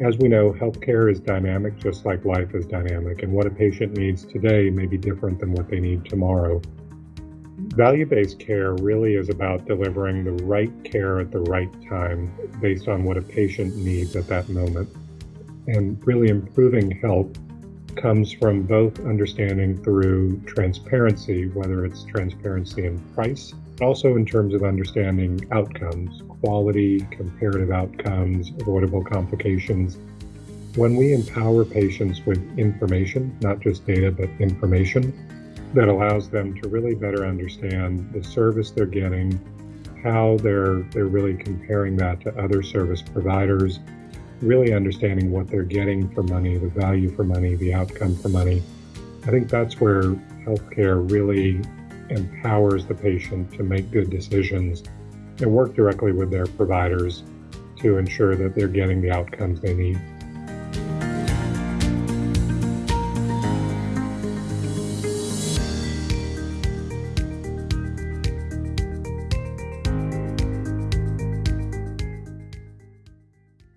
As we know, healthcare is dynamic just like life is dynamic, and what a patient needs today may be different than what they need tomorrow. Value based care really is about delivering the right care at the right time based on what a patient needs at that moment. And really improving health comes from both understanding through transparency, whether it's transparency in price, but also in terms of understanding outcomes, quality, comparative outcomes, avoidable complications. When we empower patients with information, not just data, but information, that allows them to really better understand the service they're getting, how they're they're really comparing that to other service providers, really understanding what they're getting for money, the value for money, the outcome for money. I think that's where healthcare really empowers the patient to make good decisions and work directly with their providers to ensure that they're getting the outcomes they need.